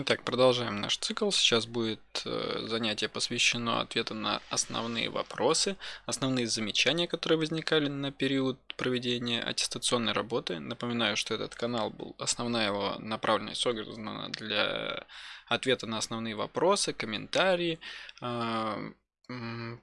Итак, продолжаем наш цикл. Сейчас будет э, занятие посвящено ответу на основные вопросы, основные замечания, которые возникали на период проведения аттестационной работы. Напоминаю, что этот канал был, основная его направленность создана для ответа на основные вопросы, комментарии, э,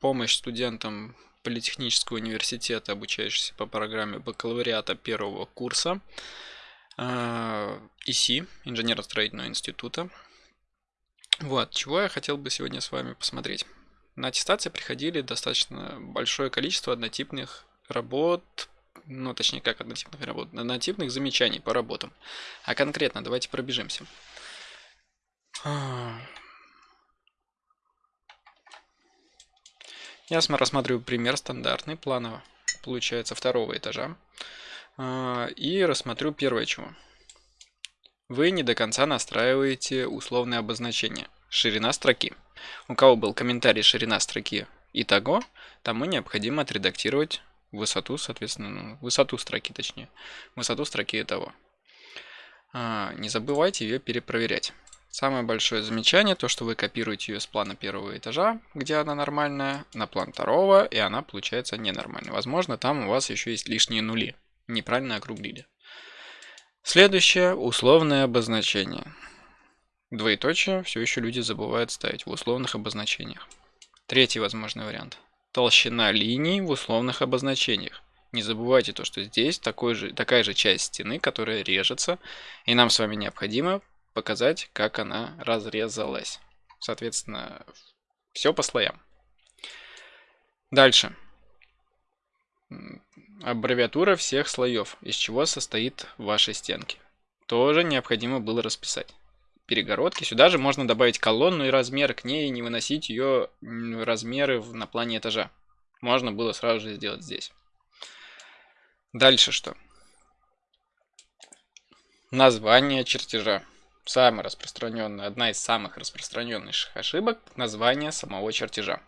помощь студентам Политехнического университета, обучающихся по программе бакалавриата первого курса. А, ИСИ, Инженерно-строительного института. Вот, чего я хотел бы сегодня с вами посмотреть. На аттестации приходили достаточно большое количество однотипных работ, ну точнее как однотипных работ, однотипных замечаний по работам. А конкретно давайте пробежимся. Я рассматриваю пример стандартный, планово, получается второго этажа. А, и рассмотрю первое чего. Вы не до конца настраиваете условные обозначения. Ширина строки. У кого был комментарий ширина строки и того, тому необходимо отредактировать высоту, соответственно, ну, высоту строки точнее. Высоту строки и того. А, не забывайте ее перепроверять. Самое большое замечание, то что вы копируете ее с плана первого этажа, где она нормальная, на план второго, и она получается ненормальной. Возможно, там у вас еще есть лишние нули неправильно округлили. Следующее – условное обозначение. Двоеточие все еще люди забывают ставить в условных обозначениях. Третий возможный вариант. Толщина линий в условных обозначениях. Не забывайте то, что здесь такой же, такая же часть стены, которая режется, и нам с вами необходимо показать, как она разрезалась. Соответственно, все по слоям. Дальше аббревиатура всех слоев, из чего состоит ваши стенки. Тоже необходимо было расписать. Перегородки. Сюда же можно добавить колонну и размер к ней, не выносить ее размеры на плане этажа. Можно было сразу же сделать здесь. Дальше что? Название чертежа. Самая распространенная, одна из самых распространенных ошибок – название самого чертежа.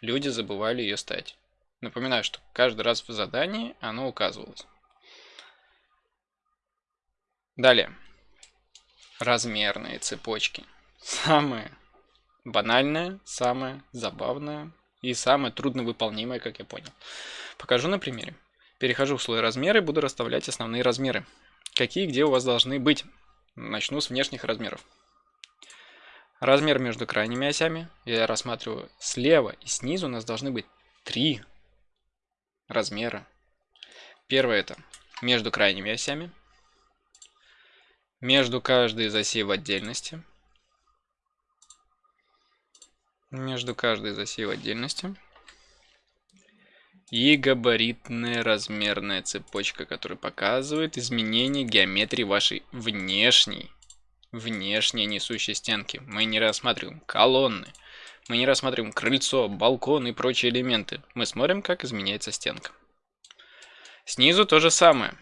Люди забывали ее ставить. Напоминаю, что каждый раз в задании оно указывалось. Далее. Размерные цепочки. Самое банальное, самое забавное и самое трудновыполнимое, как я понял. Покажу на примере. Перехожу в слой размеры буду расставлять основные размеры. Какие где у вас должны быть. Начну с внешних размеров. Размер между крайними осями я рассматриваю слева и снизу у нас должны быть три размеры. Первое это между крайними осями, между каждой из осей в отдельности, между каждой из осей в отдельности. И габаритная размерная цепочка, которая показывает изменение геометрии вашей внешней, внешней несущей стенки. Мы не рассматриваем колонны, мы не рассматриваем крыльцо, балкон и прочие элементы. Мы смотрим, как изменяется стенка. Снизу то же самое.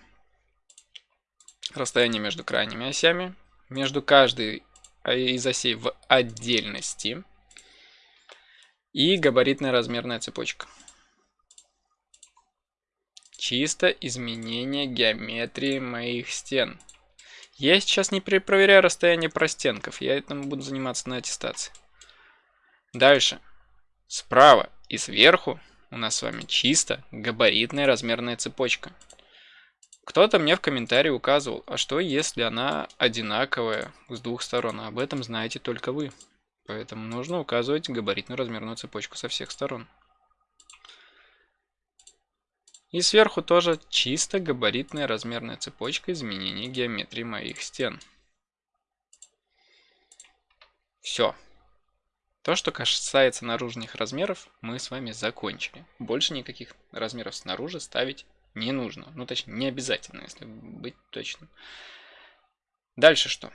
Расстояние между крайними осями, между каждой из осей в отдельности и габаритная размерная цепочка. Чисто изменение геометрии моих стен. Я сейчас не проверяю расстояние простенков, я этим буду заниматься на аттестации. Дальше. Справа и сверху у нас с вами чисто габаритная размерная цепочка. Кто-то мне в комментарии указывал, а что если она одинаковая с двух сторон? Об этом знаете только вы. Поэтому нужно указывать габаритную размерную цепочку со всех сторон. И сверху тоже чисто габаритная размерная цепочка изменения геометрии моих стен. Все. То, что касается наружных размеров, мы с вами закончили. Больше никаких размеров снаружи ставить не нужно. Ну, точнее, не обязательно, если быть точным. Дальше что?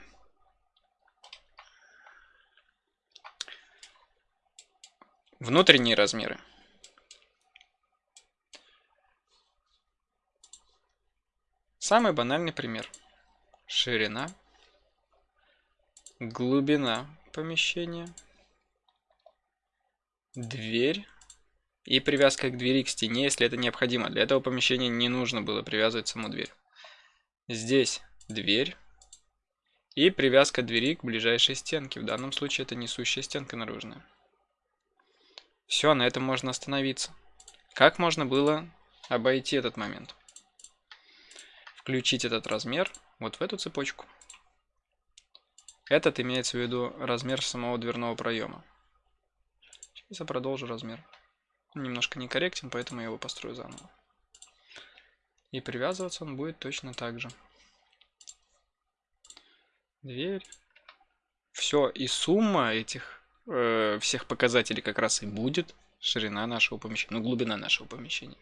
Внутренние размеры. Самый банальный пример. Ширина, глубина помещения – дверь и привязка к двери к стене, если это необходимо. Для этого помещения не нужно было привязывать саму дверь. Здесь дверь И привязка двери к ближайшей стенке. В данном случае это несущая стенка наружная. Все, на этом можно остановиться. Как можно было обойти этот момент? Включить этот размер вот в эту цепочку. Этот имеется в виду размер самого дверного проема. Сейчас я продолжу размер. Он немножко некорректен, поэтому я его построю заново. И привязываться он будет точно так же. Дверь. Все, и сумма этих э, всех показателей как раз и будет ширина нашего помещения, ну глубина нашего помещения.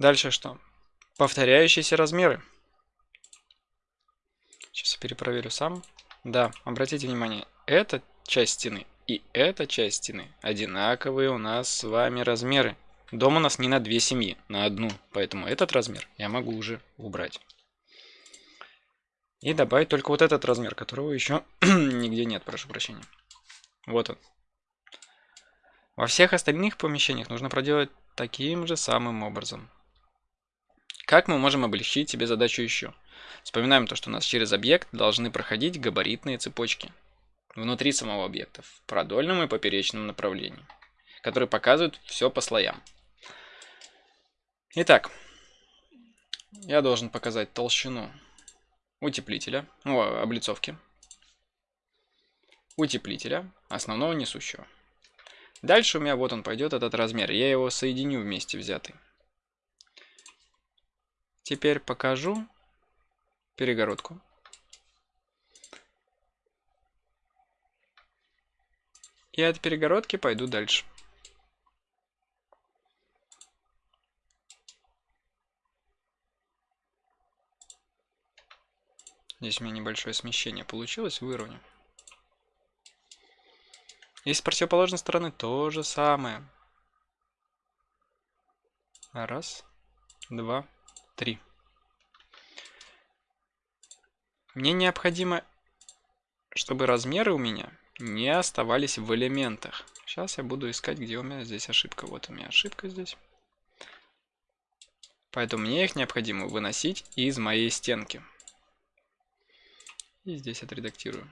Дальше что? Повторяющиеся размеры. Сейчас я перепроверю сам. Да, обратите внимание, эта часть стены и эта часть стены одинаковые у нас с вами размеры. Дом у нас не на две семьи, на одну, поэтому этот размер я могу уже убрать. И добавить только вот этот размер, которого еще нигде нет, прошу прощения. Вот он. Во всех остальных помещениях нужно проделать таким же самым образом. Как мы можем облегчить себе задачу еще? Вспоминаем то, что у нас через объект должны проходить габаритные цепочки внутри самого объекта в продольном и поперечном направлении, которые показывают все по слоям. Итак, я должен показать толщину утеплителя, ну, облицовки, утеплителя, основного несущего. Дальше у меня вот он пойдет, этот размер. Я его соединю вместе взятый. Теперь покажу перегородку. И от перегородки пойду дальше. Здесь у меня небольшое смещение получилось, выровню. И с противоположной стороны то же самое. Раз, два, три. Мне необходимо, чтобы размеры у меня не оставались в элементах. Сейчас я буду искать, где у меня здесь ошибка. Вот у меня ошибка здесь. Поэтому мне их необходимо выносить из моей стенки. И здесь отредактирую.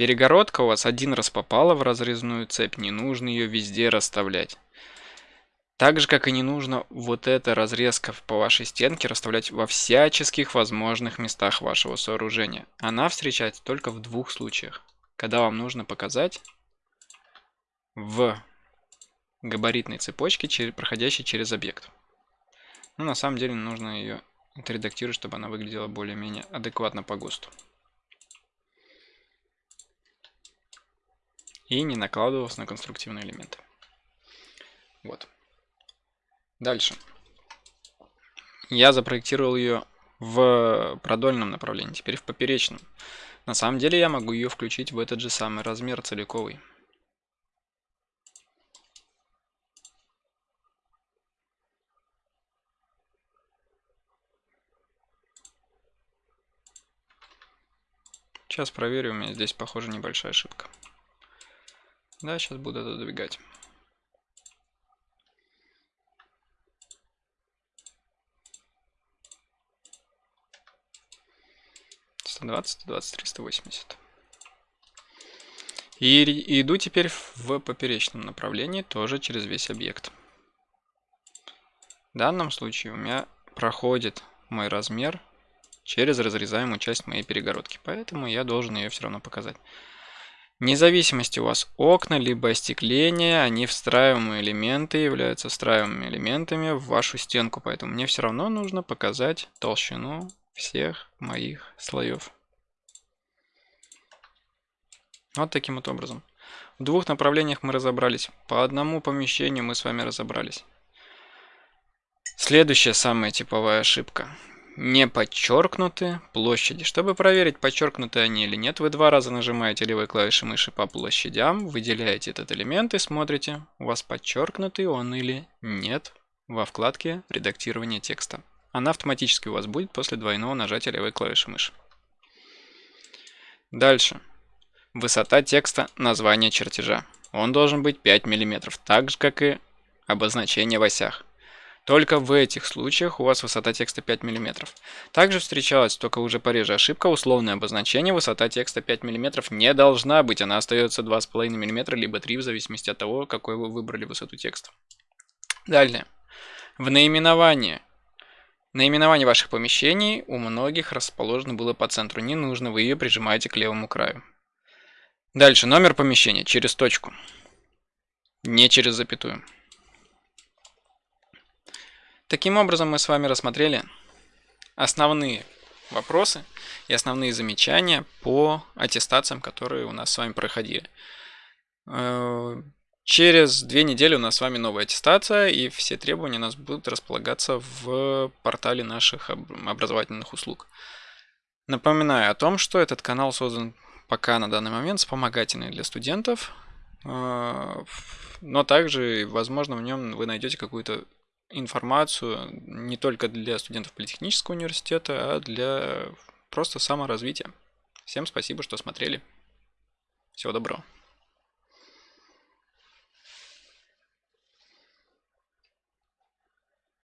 Перегородка у вас один раз попала в разрезную цепь, не нужно ее везде расставлять. Так же, как и не нужно вот эта разрезка по вашей стенке расставлять во всяческих возможных местах вашего сооружения. Она встречается только в двух случаях. Когда вам нужно показать в габаритной цепочки, проходящей через объект. Ну, на самом деле нужно ее отредактировать, чтобы она выглядела более-менее адекватно по ГОСТу. И не накладывалась на конструктивные элементы. Вот. Дальше. Я запроектировал ее в продольном направлении, теперь в поперечном. На самом деле я могу ее включить в этот же самый размер целиковый. Сейчас проверю, у меня здесь, похоже, небольшая ошибка. Да, сейчас буду это двигать. 120, 120, 80. И иду теперь в поперечном направлении, тоже через весь объект. В данном случае у меня проходит мой размер через разрезаемую часть моей перегородки, поэтому я должен ее все равно показать. Вне зависимости у вас окна, либо остекление, они встраиваемые элементы, являются встраиваемыми элементами в вашу стенку, поэтому мне все равно нужно показать толщину всех моих слоев. Вот таким вот образом. В двух направлениях мы разобрались. По одному помещению мы с вами разобрались. Следующая самая типовая ошибка не подчеркнуты площади. Чтобы проверить, подчеркнуты они или нет, вы два раза нажимаете левой клавишей мыши по площадям, выделяете этот элемент и смотрите, у вас подчеркнутый он или нет во вкладке «Редактирование текста». Она автоматически у вас будет после двойного нажатия левой клавиши мыши. Дальше. Высота текста названия чертежа. Он должен быть 5 мм, так же как и обозначения в осях. Только в этих случаях у вас высота текста 5 мм. Также встречалась, только уже пореже ошибка, условное обозначение высота текста 5 мм не должна быть, она остается 2,5 мм, либо 3, в зависимости от того, какой вы выбрали высоту текста. Далее. В наименовании. Наименование ваших помещений у многих расположено было по центру. Не нужно, вы ее прижимаете к левому краю. Дальше. Номер помещения через точку. Не через запятую. Таким образом, мы с вами рассмотрели основные вопросы и основные замечания по аттестациям, которые у нас с вами проходили. Через две недели у нас с вами новая аттестация, и все требования у нас будут располагаться в портале наших образовательных услуг. Напоминаю о том, что этот канал создан пока на данный момент вспомогательный для студентов, э, но также, возможно, в нем вы найдете какую-то информацию не только для студентов политехнического университета, а для просто саморазвития. Всем спасибо, что смотрели. Всего доброго.